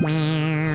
Wow.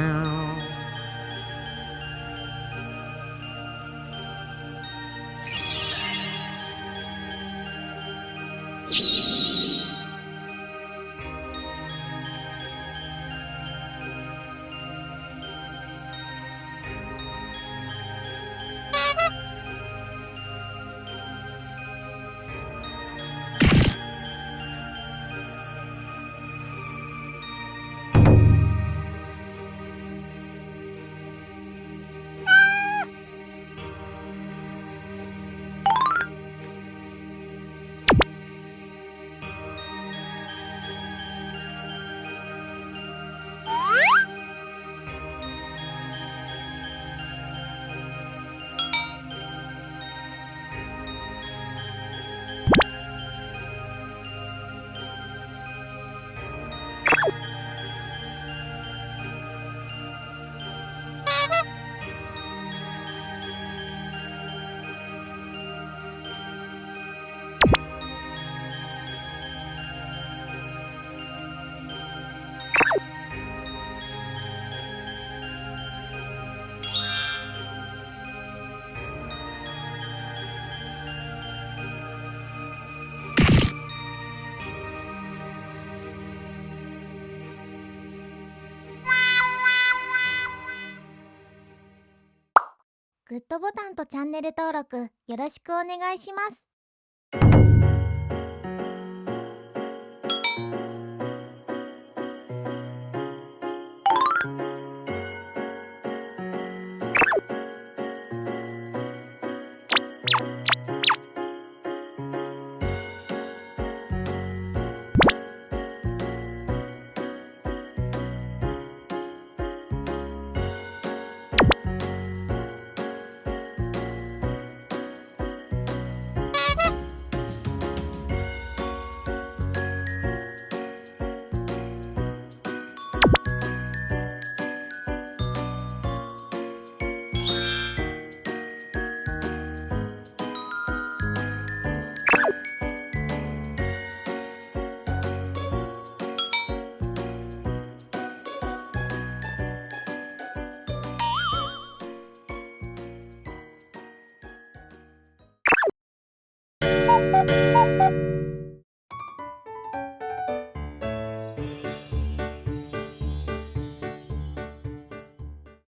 グッドボタンとチャンネル登録よろしくお願いします。